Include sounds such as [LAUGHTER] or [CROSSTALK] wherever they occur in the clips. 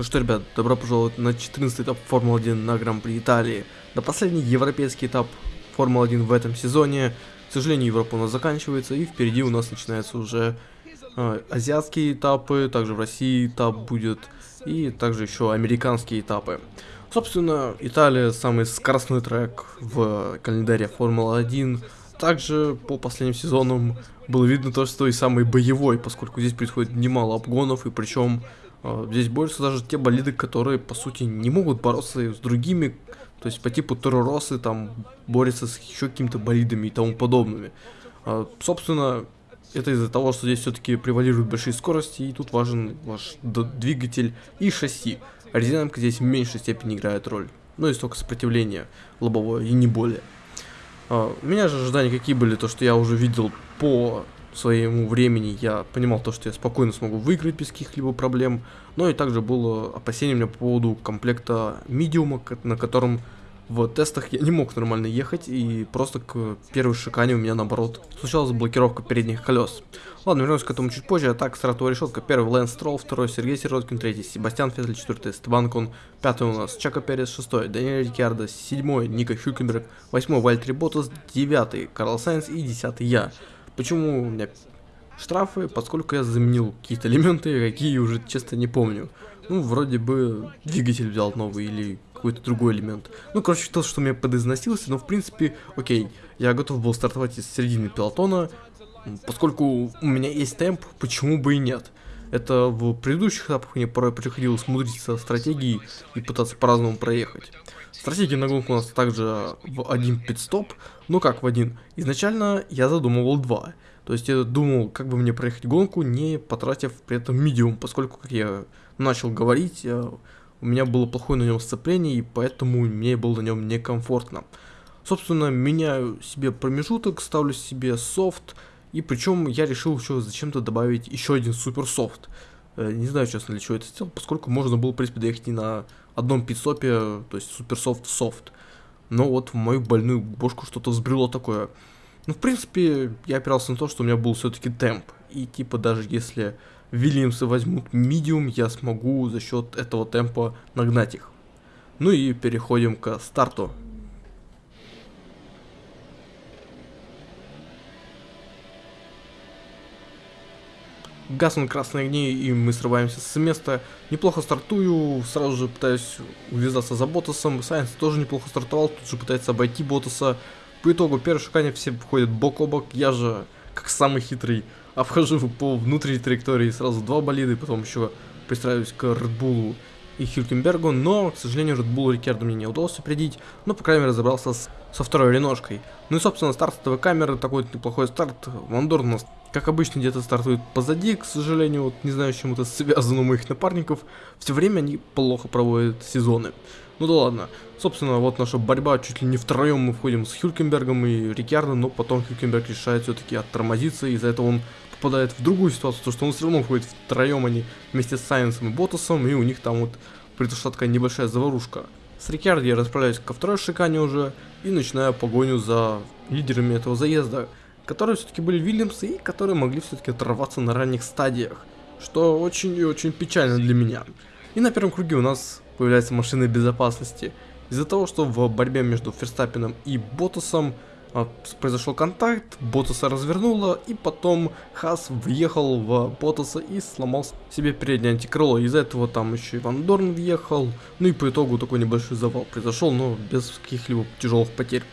Ну что, ребят, добро пожаловать на 14 этап Формулы-1 на Гран-при Италии. На последний европейский этап Формулы-1 в этом сезоне. К сожалению, Европа у нас заканчивается, и впереди у нас начинаются уже э, азиатские этапы, также в России этап будет, и также еще американские этапы. Собственно, Италия самый скоростной трек в календаре Формулы-1. Также по последним сезонам было видно то, что и самый боевой, поскольку здесь происходит немало обгонов, и причем здесь борются даже те болиды, которые, по сути, не могут бороться с другими, то есть по типу Тороросы, там, борются с еще какими-то болидами и тому подобными. А, собственно, это из-за того, что здесь все-таки превалируют большие скорости, и тут важен ваш двигатель и шасси. Аэродинамика здесь в меньшей степени играет роль. Ну и столько сопротивления лобовое, и не более. У меня же ожидания какие были, то что я уже видел по своему времени я понимал то, что я спокойно смогу выиграть без каких-либо проблем, но и также было опасение у меня по поводу комплекта медиума, на котором в тестах я не мог нормально ехать, и просто к первой шикане у меня наоборот случалась блокировка передних колес. Ладно, вернемся к этому чуть позже, а так, стартовая решетка. Первый Лэнс Стролл, второй Сергей Сироткин, третий Себастьян Феттель, четвертый Стебан Кон, пятый у нас Чака Перес, шестой Даниэль Рикардо, седьмой Ника Хюкенберг, восьмой Вальтри Ботас, девятый Карл Сайнс и десятый я. Почему у меня штрафы? Поскольку я заменил какие-то элементы, какие уже честно не помню. Ну, вроде бы двигатель взял новый или какой-то другой элемент. Ну, короче, то, что меня подизносился, но в принципе, окей, я готов был стартовать из середины пилотона, поскольку у меня есть темп, почему бы и нет. Это в предыдущих этапах мне порой приходилось мудрить со стратегией и пытаться по-разному проехать. Стратегия на гонку у нас также в один пит-стоп, ну как в один. Изначально я задумывал два. То есть я думал, как бы мне проехать гонку, не потратив при этом медиум, поскольку, как я начал говорить, я, у меня было плохое на нем сцепление, и поэтому мне было на нем некомфортно. Собственно, меняю себе промежуток, ставлю себе софт, и причем я решил еще зачем-то добавить еще один супер софт. Э, не знаю, честно, для чего это сделал, поскольку можно было, в принципе, доехать и на одном пидстопе, то есть супер софт софт. Но вот в мою больную бошку что-то взбрело такое. Ну, в принципе, я опирался на то, что у меня был все-таки темп. И типа даже если Вильямсы возьмут медиум, я смогу за счет этого темпа нагнать их. Ну и переходим к старту. Гаснут красные огни, и мы срываемся с места. Неплохо стартую, сразу же пытаюсь увязаться за Ботасом. Сайенс тоже неплохо стартовал, тут же пытается обойти Ботаса. По итогу, первое шикание все входят бок о бок. Я же, как самый хитрый, обхожу по внутренней траектории сразу два болида, и потом еще пристраиваюсь к Редбулу и Хюлькенбергу, но, к сожалению, Bull Рикерду мне не удалось упредить, но, по крайней мере, разобрался с, со второй реношкой. Ну и, собственно, старт этого камеры, такой неплохой старт. Вандор у нас, как обычно, где-то стартует позади, к сожалению, вот не знаю, с чем это связано у моих напарников. Все время они плохо проводят сезоны. Ну да ладно. Собственно, вот наша борьба, чуть ли не втроем мы входим с Хюлькенбергом и Рикардо, но потом Хюлькенберг решает все-таки оттормозиться, из-за этого он попадает в другую ситуацию, то что он все равно входит втроем, они вместе с Сайенсом и Ботасом, и у них там вот произошла такая небольшая заварушка. С Рикардо я расправляюсь ко второй шикане уже и начинаю погоню за лидерами этого заезда, которые все-таки были Вильямсы и которые могли все-таки оторваться на ранних стадиях, что очень и очень печально для меня. И на первом круге у нас появляется машина безопасности. Из-за того, что в борьбе между Ферстаппином и Ботасом а, произошел контакт, Ботаса развернуло, и потом Хас въехал в Ботаса и сломал себе переднее антикрыло. Из-за этого там еще и Ван Дорн въехал, ну и по итогу такой небольшой завал произошел, но без каких-либо тяжелых потерь.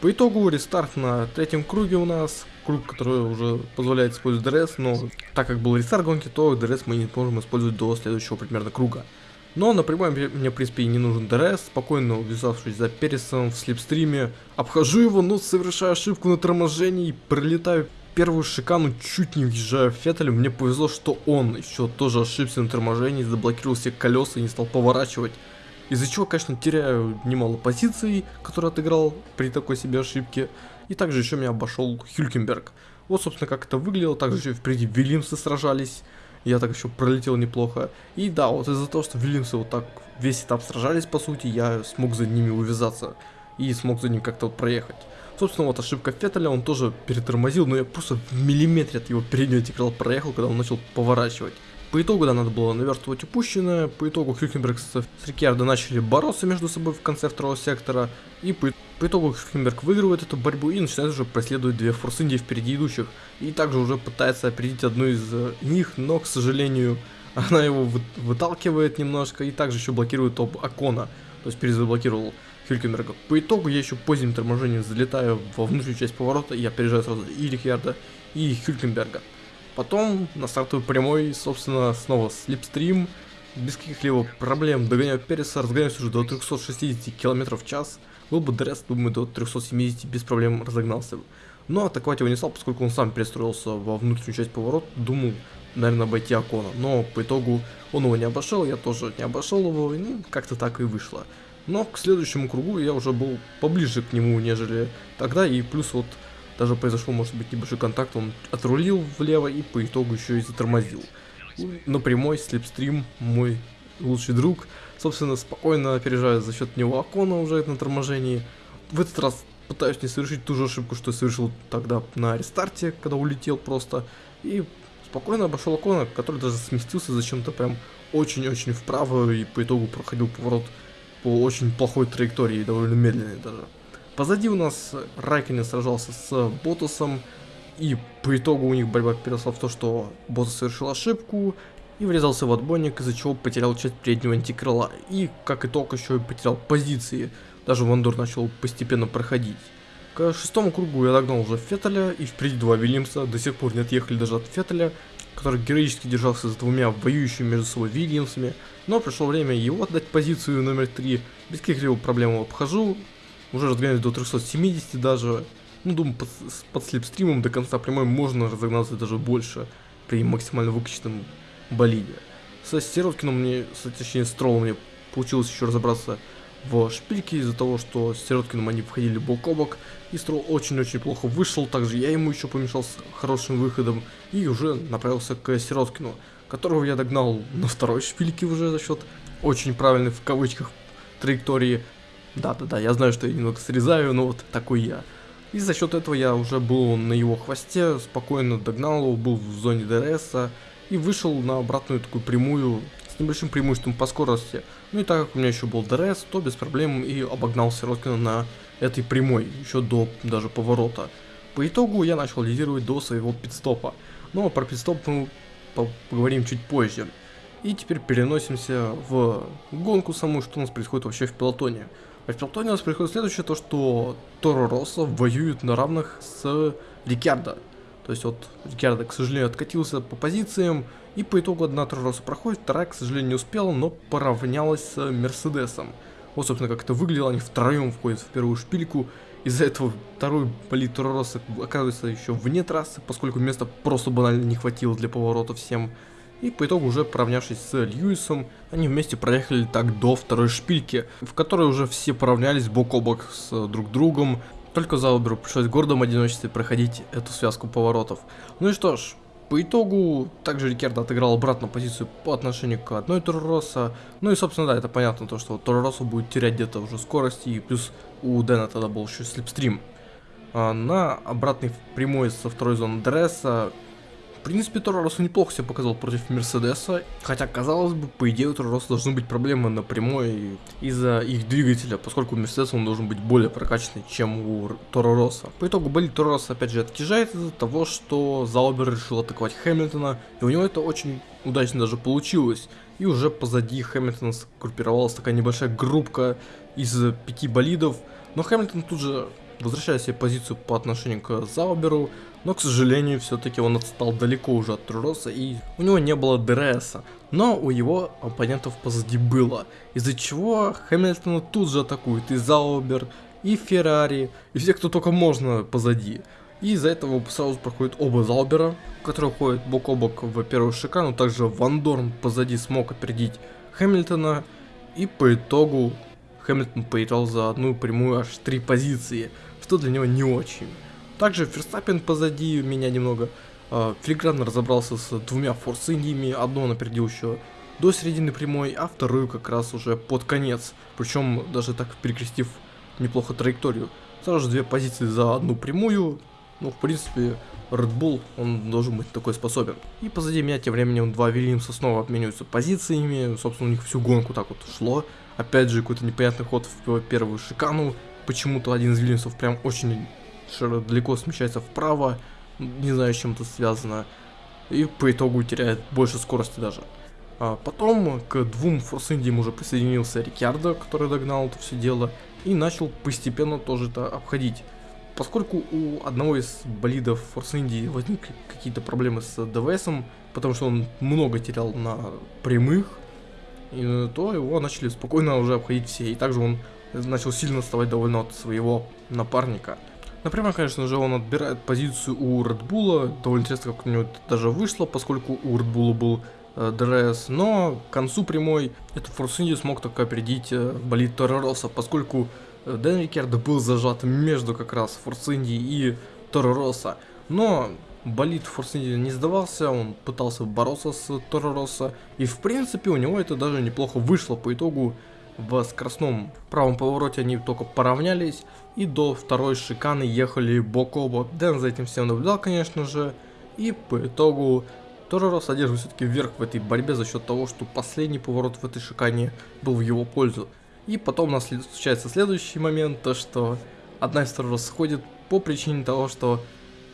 По итогу рестарт на третьем круге у нас, круг, который уже позволяет использовать DRS, но так как был рестарт гонки, то DRS мы не можем использовать до следующего примерно круга. Но напрямую мне, в принципе, не нужен DRS, спокойно увязавшись за Пересом в slipstream е, обхожу его, но совершаю ошибку на торможении и пролетаю первую шикану, чуть не въезжаю в Феттелю. Мне повезло, что он еще тоже ошибся на торможении, заблокировал все колеса и не стал поворачивать. Из-за чего, конечно, теряю немало позиций, которые отыграл при такой себе ошибке. И также еще меня обошел Хюлькенберг. Вот, собственно, как это выглядело. Также еще впереди Вильямсы сражались. Я так еще пролетел неплохо. И да, вот из-за того, что Вильямсы вот так весь этап сражались, по сути, я смог за ними увязаться. И смог за ним как-то вот проехать. Собственно, вот ошибка Феттеля, он тоже перетормозил, но я просто в миллиметре от его переднего антикрыла проехал, когда он начал поворачивать. По итогу, да, надо было наверстывать упущенное. По итогу Хюкенберг с, с Рикьярдо начали бороться между собой в конце второго сектора. И по, по итогу Хюкенберг выигрывает эту борьбу и начинает уже преследовать две Форс Индии впереди идущих. И также уже пытается опередить одну из э, них, но, к сожалению, [LAUGHS] она его вы, выталкивает немножко и также еще блокирует топ Акона. То есть перезаблокировал Хюлькенберга. По итогу я еще поздним торможением залетаю во внутреннюю часть поворота и опережаю сразу и Рикьярда, и Хюлькенберга. Потом на стартовой прямой, собственно, снова слепстрим, без каких-либо проблем догоняю Переса, разгоняюсь уже до 360 км в час. Был бы дресс, думаю, до 370 без проблем разогнался бы. Но атаковать его не стал, поскольку он сам перестроился во внутреннюю часть поворота, думал, наверное, обойти Акона. Но по итогу он его не обошел, я тоже не обошел его, и ну, как-то так и вышло. Но к следующему кругу я уже был поближе к нему, нежели тогда, и плюс вот даже произошел, может быть, небольшой контакт, он отрулил влево и по итогу еще и затормозил. На прямой слепстрим мой лучший друг, собственно, спокойно опережает за счет него Акона уже на торможении. В этот раз пытаюсь не совершить ту же ошибку, что совершил тогда на рестарте, когда улетел просто. И спокойно обошел Акона, который даже сместился зачем-то прям очень-очень вправо и по итогу проходил поворот по очень плохой траектории, довольно медленной даже. Позади у нас Райконен сражался с Ботусом, и по итогу у них борьба переросла в то, что Ботус совершил ошибку и врезался в отбойник, из-за чего потерял часть переднего антикрыла. И, как итог, еще и потерял позиции. Даже Вандор начал постепенно проходить. К шестому кругу я догнал уже Феттеля, и впереди два Вильямса, до сих пор не отъехали даже от Феттеля, который героически держался с двумя воюющими между собой Вильямсами, но пришло время его отдать позицию номер три, без каких-либо проблем обхожу, уже разгоняюсь до 370 даже. Ну, думаю, под, под слепстримом до конца прямой можно разогнаться даже больше при максимально выкачанном болиде. Со Сироткиным мне, точнее, с Троллом мне получилось еще разобраться в шпильке из-за того, что с Сироткиным они входили бок о бок, и Строл очень-очень плохо вышел, также я ему еще помешал с хорошим выходом, и уже направился к Сироткину, которого я догнал на второй шпильке уже за счет очень правильной в кавычках траектории, да-да-да, я знаю, что я немного срезаю, но вот такой я. И за счет этого я уже был на его хвосте, спокойно догнал его, был в зоне DRS и вышел на обратную такую прямую, с небольшим преимуществом по скорости. Ну и так как у меня еще был DRS, то без проблем и обогнал Сироткина на этой прямой, еще до даже поворота. По итогу я начал лидировать до своего пидстопа. Но про пидстоп мы поговорим чуть позже. И теперь переносимся в гонку саму, что у нас происходит вообще в пилотоне. В Пелтоне у нас происходит следующее, то что Торо Росса воюет на равных с Рикардо. То есть вот Рикардо, к сожалению, откатился по позициям, и по итогу одна Торо Росса проходит, вторая, к сожалению, не успела, но поравнялась с Мерседесом. Вот, собственно, как это выглядело, они втроем входят в первую шпильку, из-за этого второй болит Торо Росса оказывается еще вне трассы, поскольку места просто банально не хватило для поворота всем. И по итогу уже поравнявшись с Льюисом, они вместе проехали так до второй шпильки, в которой уже все поравнялись бок о бок с друг другом. Только Зауберу пришлось в гордом одиночестве проходить эту связку поворотов. Ну и что ж, по итогу, также Рикердо отыграл обратно позицию по отношению к одной Торороса. Ну и, собственно, да, это понятно, то, что Тороросу будет терять где-то уже скорости, и плюс у Дэна тогда был еще слепстрим. А на обратной прямой со второй зоны дресса в принципе, Тороросу неплохо себя показал против Мерседеса, хотя, казалось бы, по идее у Торороса должны быть проблемы напрямую из-за их двигателя, поскольку у Мерседеса он должен быть более прокачанный, чем у Торороса. По итогу болит Торороса опять же отъезжает из-за того, что Заубер решил атаковать Хэмилтона, и у него это очень удачно даже получилось. И уже позади Хэмилтона скруппировалась такая небольшая группка из пяти болидов, но Хэмилтон тут же возвращает себе позицию по отношению к Зауберу, но, к сожалению, все-таки он отстал далеко уже от Труроса, и у него не было ДРСа. Но у его оппонентов позади было, из-за чего Хэмилтона тут же атакует и Заубер, и Феррари, и все, кто только можно позади. И из-за этого сразу проходят оба Заубера, которые ходят бок о бок в первую шикану, также Ван Дорн позади смог опередить Хэмилтона, и по итогу Хэмилтон поиграл за одну прямую аж три позиции, что для него не очень. Также Ферстаппин позади меня немного э, филигранно разобрался с двумя форс индиями, одну он опередил еще до середины прямой, а вторую как раз уже под конец, причем даже так перекрестив неплохо траекторию. Сразу же две позиции за одну прямую, ну в принципе Red Bull, он должен быть такой способен. И позади меня тем временем два Вильямса снова обмениваются позициями, собственно у них всю гонку так вот шло. Опять же какой-то непонятный ход в первую шикану, почему-то один из Вильямсов прям очень далеко смещается вправо, не знаю с чем это связано, и по итогу теряет больше скорости даже. А потом к двум форсиндиям уже присоединился Рикардо, который догнал это все дело, и начал постепенно тоже это обходить. Поскольку у одного из болидов Force India возникли какие-то проблемы с ДВСом, потому что он много терял на прямых, и, то его начали спокойно уже обходить все. И также он начал сильно отставать довольно от своего напарника. Например, конечно же, он отбирает позицию у Bull. Довольно интересно, как у него это даже вышло, поскольку у Bull был э, DRS. Но к концу прямой этот Force India смог только опередить э, болид Toro Rosso, поскольку э, Дэн Рикардо был зажат между как раз Force Indy и Торороса. Но болид Force Indy не сдавался, он пытался бороться с Торороса. И в принципе у него это даже неплохо вышло по итогу в скоростном правом повороте они только поравнялись и до второй шиканы ехали бок о бок. Дэн за этим всем наблюдал, конечно же, и по итогу Торро содержит все-таки вверх в этой борьбе за счет того, что последний поворот в этой шикане был в его пользу. И потом у нас случается следующий момент, то что одна из Торро сходит по причине того, что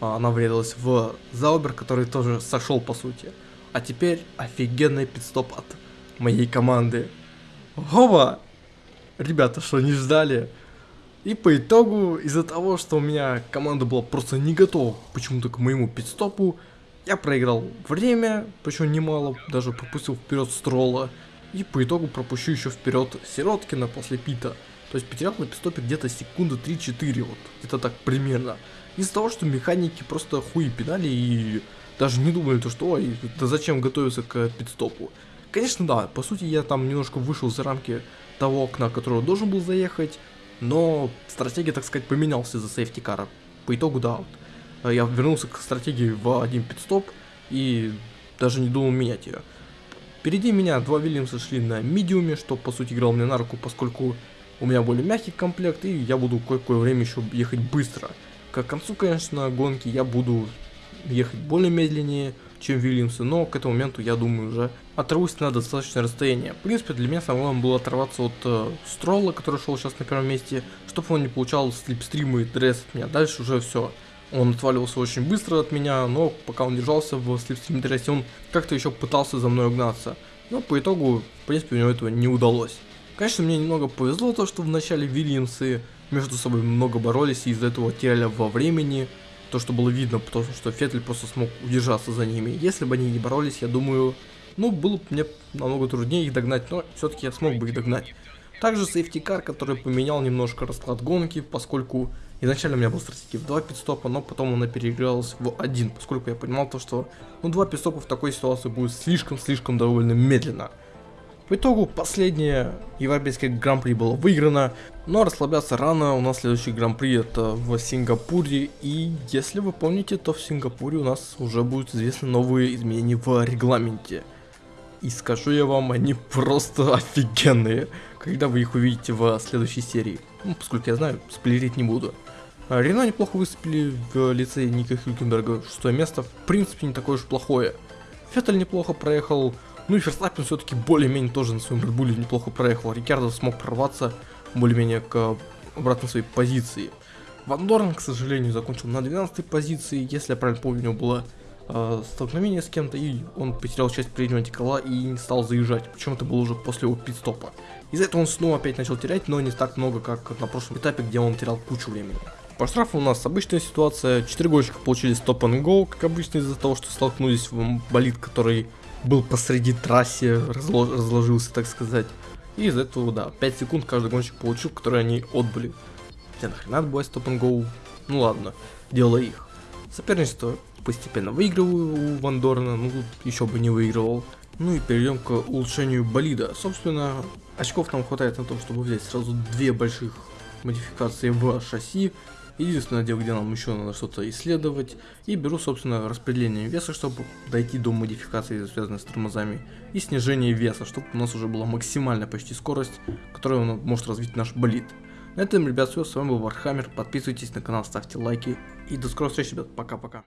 а, она врезалась в Заубер, который тоже сошел по сути. А теперь офигенный пидстоп от моей команды. Ова! Ребята, что не ждали? И по итогу, из-за того, что у меня команда была просто не готова почему-то к моему пидстопу, я проиграл время, причем немало, даже пропустил вперед Строла. И по итогу пропущу еще вперед Сироткина после пита. То есть потерял на пидстопе где-то секунды 3-4, вот, где-то так примерно. Из-за того, что механики просто хуи пинали и даже не думали, то, что ой, да зачем готовиться к пидстопу. Конечно, да, по сути я там немножко вышел за рамки того окна, которого должен был заехать, но стратегия, так сказать, поменялся за сейфти кара. По итогу, да, вот, э, я вернулся к стратегии в один пидстоп и даже не думал менять ее. Впереди меня два Вильямса шли на медиуме, что по сути играл мне на руку, поскольку у меня более мягкий комплект, и я буду кое-какое время еще ехать быстро. К концу, конечно, гонки я буду ехать более медленнее, чем Вильямсы, но к этому моменту, я думаю, уже оторвусь на достаточное расстояние. В принципе, для меня самое главное было оторваться от э, Строла, который шел сейчас на первом месте, чтобы он не получал слепстримы и дресс от меня. Дальше уже все. Он отваливался очень быстро от меня, но пока он держался в слепстрим дрессе, он как-то еще пытался за мной угнаться. Но по итогу, в принципе, у него этого не удалось. Конечно, мне немного повезло то, что в начале Вильямсы между собой много боролись и из-за этого теряли во времени то, что было видно, потому что Феттель просто смог удержаться за ними. Если бы они не боролись, я думаю, ну, было бы мне намного труднее их догнать, но все-таки я смог бы их догнать. Также сейфтикар, который поменял немножко расклад гонки, поскольку изначально у меня был стратегия в 2 пидстопа, но потом она переигралась в один, поскольку я понимал то, что ну 2 пидстопа в такой ситуации будет слишком-слишком довольно медленно. По итогу последнее европейское гран-при было выиграно, но расслабляться рано, у нас следующий гран-при это в Сингапуре, и если вы помните, то в Сингапуре у нас уже будут известны новые изменения в регламенте. И скажу я вам, они просто офигенные, когда вы их увидите в следующей серии. Ну, поскольку я знаю, сплерить не буду. А, Рено неплохо выступили в лице Ника Хюлькенберга, шестое место, в принципе, не такое уж плохое. Феттель неплохо проехал, ну и Ферстаппин все-таки более-менее тоже на своем Редбуле неплохо проехал. Рикардо смог прорваться более-менее к обратной своей позиции. Ван Дорн, к сожалению, закончил на 12 позиции. Если я правильно помню, у него было э, столкновение с кем-то, и он потерял часть переднего декола и не стал заезжать. Причем это было уже после его пидстопа. Из-за этого он снова опять начал терять, но не так много, как на прошлом этапе, где он терял кучу времени. По штрафу у нас обычная ситуация. 4 гонщика получили стоп and go, как обычно из-за того, что столкнулись в болид, который был посреди трассе, разложился, так сказать. И из этого, да, 5 секунд каждый гонщик получил, которые они отбыли. Хотя нахрена отбывать стоп and go? Ну ладно, дело их. Соперничество постепенно выигрываю у Вандорна, ну тут еще бы не выигрывал. Ну и перейдем к улучшению болида. Собственно, очков нам хватает на то, чтобы взять сразу две больших модификации в шасси Единственное дело, где нам еще надо что-то исследовать. И беру, собственно, распределение веса, чтобы дойти до модификации, связанной с тормозами. И снижение веса, чтобы у нас уже была максимальная почти скорость, которую он может развить наш болид. На этом, ребят, все. С вами был Вархаммер. Подписывайтесь на канал, ставьте лайки. И до скорой встречи, ребят. Пока-пока.